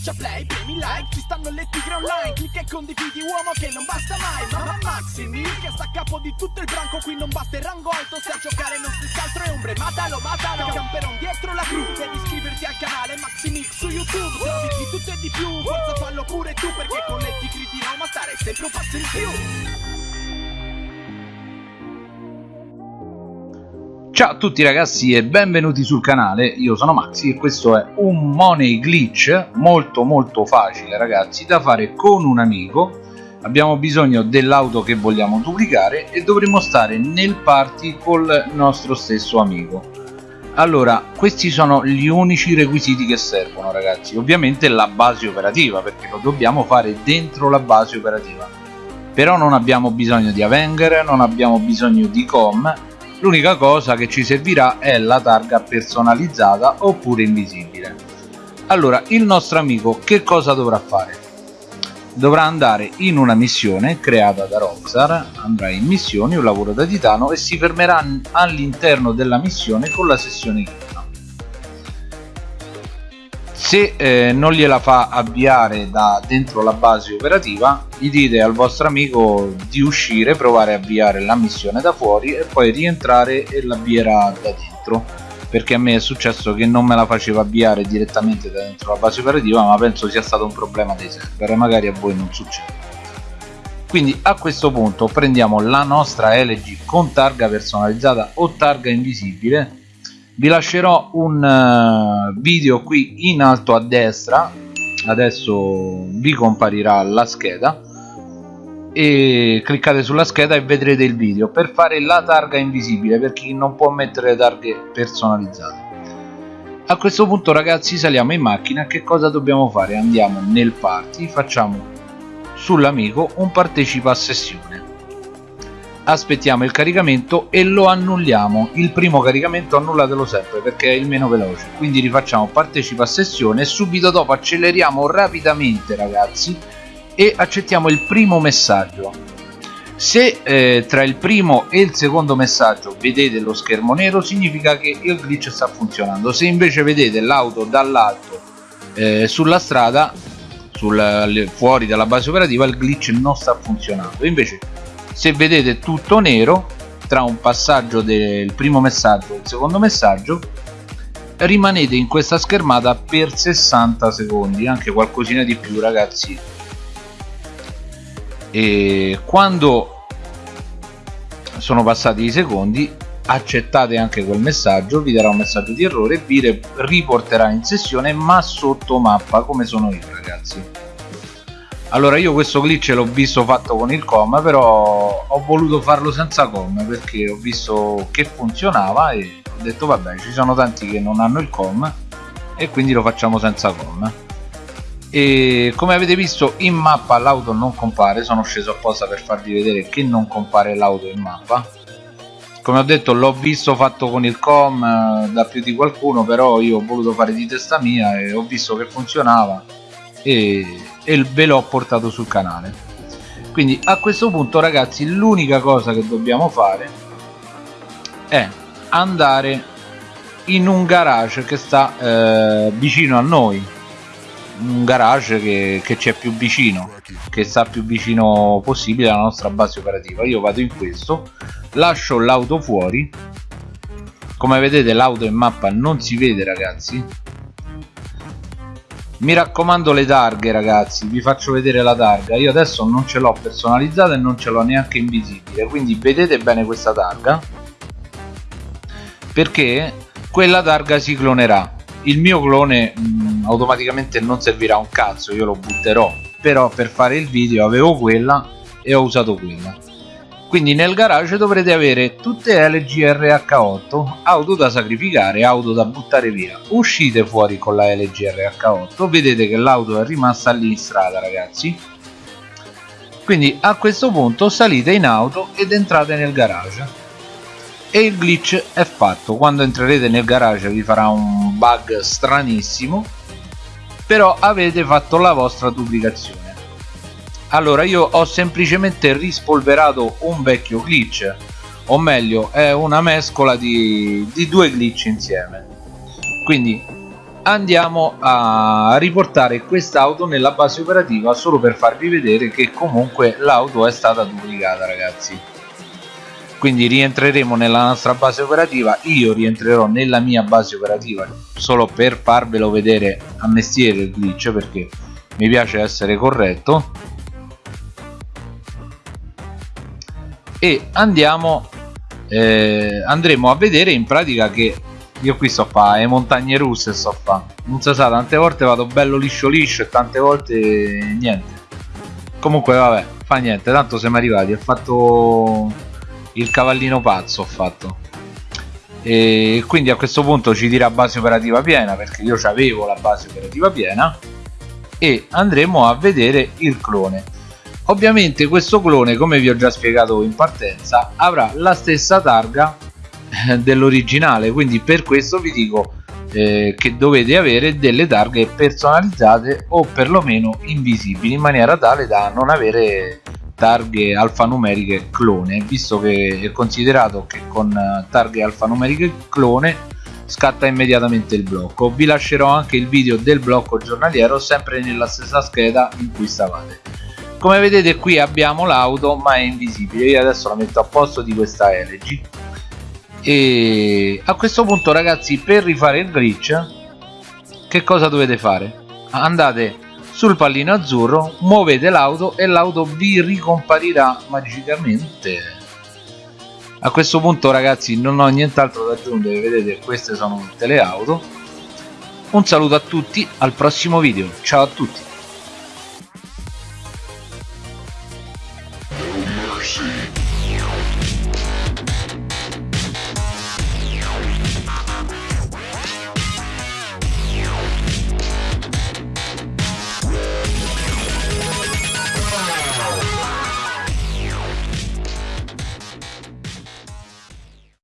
Schiaccia play, premi like, ci stanno le tigre online Clicca e condividi uomo che non basta mai Mamma Maximi che sta a capo di tutto il branco Qui non basta il rango alto, se a giocare non si altro è ombre Matalo, matalo, camperon dietro la cru Devi iscriverti al canale Maximix su YouTube Trovi di tutto e di più, forza fallo pure tu Perché con le tigre di Roma stare sempre un passo in più Ciao a tutti ragazzi e benvenuti sul canale, io sono Maxi e questo è un money glitch molto molto facile ragazzi da fare con un amico. Abbiamo bisogno dell'auto che vogliamo duplicare e dovremo stare nel party col nostro stesso amico. Allora questi sono gli unici requisiti che servono ragazzi. Ovviamente la base operativa perché lo dobbiamo fare dentro la base operativa. Però non abbiamo bisogno di Avenger, non abbiamo bisogno di com l'unica cosa che ci servirà è la targa personalizzata oppure invisibile. Allora il nostro amico che cosa dovrà fare? Dovrà andare in una missione creata da Rockstar andrà in missioni un lavoro da titano e si fermerà all'interno della missione con la sessione se eh, non gliela fa avviare da dentro la base operativa gli dite al vostro amico di uscire provare a avviare la missione da fuori e poi rientrare e l'avvierà da dentro. Perché a me è successo che non me la faceva avviare direttamente da dentro la base operativa ma penso sia stato un problema dei server magari a voi non succede. Quindi a questo punto prendiamo la nostra LG con targa personalizzata o targa invisibile vi lascerò un uh, video qui in alto a destra. Adesso vi comparirà la scheda. E cliccate sulla scheda e vedrete il video per fare la targa invisibile per chi non può mettere targhe personalizzate. A questo punto ragazzi saliamo in macchina. Che cosa dobbiamo fare? Andiamo nel party facciamo sull'amico un partecipa a sessione aspettiamo il caricamento e lo annulliamo. Il primo caricamento annullatelo sempre perché è il meno veloce. Quindi rifacciamo partecipa a sessione e subito dopo acceleriamo rapidamente ragazzi e accettiamo il primo messaggio. Se eh, tra il primo e il secondo messaggio vedete lo schermo nero significa che il glitch sta funzionando. Se invece vedete l'auto dall'alto eh, sulla strada sul, fuori dalla base operativa il glitch non sta funzionando. Invece se vedete tutto nero tra un passaggio del primo messaggio e il secondo messaggio rimanete in questa schermata per 60 secondi anche qualcosina di più ragazzi. E quando sono passati i secondi accettate anche quel messaggio vi darà un messaggio di errore vi riporterà in sessione ma sotto mappa come sono io ragazzi allora io questo glitch l'ho visto fatto con il com però ho voluto farlo senza com perché ho visto che funzionava e ho detto vabbè ci sono tanti che non hanno il com e quindi lo facciamo senza com. E come avete visto in mappa l'auto non compare sono sceso apposta per farvi vedere che non compare l'auto in mappa. Come ho detto l'ho visto fatto con il com eh, da più di qualcuno però io ho voluto fare di testa mia e ho visto che funzionava e e ve l'ho portato sul canale. Quindi a questo punto ragazzi l'unica cosa che dobbiamo fare è andare in un garage che sta eh, vicino a noi. Un garage che, che ci è più vicino che sta più vicino possibile alla nostra base operativa. Io vado in questo lascio l'auto fuori. Come vedete l'auto in mappa non si vede ragazzi mi raccomando le targhe ragazzi vi faccio vedere la targa. Io adesso non ce l'ho personalizzata e non ce l'ho neanche invisibile quindi vedete bene questa targa perché quella targa si clonerà. Il mio clone mh, mm, automaticamente non servirà un cazzo io lo butterò però per fare il video avevo quella e ho usato quella quindi nel garage dovrete avere tutte LGRH8 auto da sacrificare auto da buttare via. Uscite fuori con la LGRH8 vedete che l'auto è rimasta lì in strada ragazzi. Quindi a questo punto salite in auto ed entrate nel garage. E il glitch è fatto. Quando entrerete nel garage vi farà un bug stranissimo però avete fatto la vostra duplicazione allora io ho semplicemente rispolverato un vecchio glitch o meglio è una mescola di, di due glitch insieme. Quindi andiamo a riportare quest'auto nella base operativa solo per farvi vedere che comunque l'auto è stata duplicata ragazzi. Quindi rientreremo nella nostra base operativa io rientrerò nella mia base operativa solo per farvelo vedere a mestiere il glitch perché mi piace essere corretto e andiamo eh, andremo a vedere in pratica che io qui sto a fare le montagne russe sto a fare non si sa tante volte vado bello liscio liscio e tante volte niente. Comunque vabbè fa niente. Tanto siamo arrivati ho fatto il cavallino pazzo ho fatto. E quindi a questo punto ci dirà base operativa piena perché io avevo la base operativa piena e andremo a vedere il clone ovviamente questo clone come vi ho già spiegato in partenza avrà la stessa targa eh, dell'originale. Quindi per questo vi dico eh, che dovete avere delle targhe personalizzate o perlomeno invisibili in maniera tale da non avere targhe alfanumeriche clone. Visto che è considerato che con eh, targhe alfanumeriche clone scatta immediatamente il blocco. Vi lascerò anche il video del blocco giornaliero sempre nella stessa scheda in cui stavate come vedete qui abbiamo l'auto ma è invisibile. Io adesso la metto a posto di questa LG e a questo punto ragazzi per rifare il glitch che cosa dovete fare? Andate sul pallino azzurro muovete l'auto e l'auto vi ricomparirà magicamente. A questo punto ragazzi non ho nient'altro da aggiungere. Vedete queste sono tutte le auto. Un saluto a tutti al prossimo video. Ciao a tutti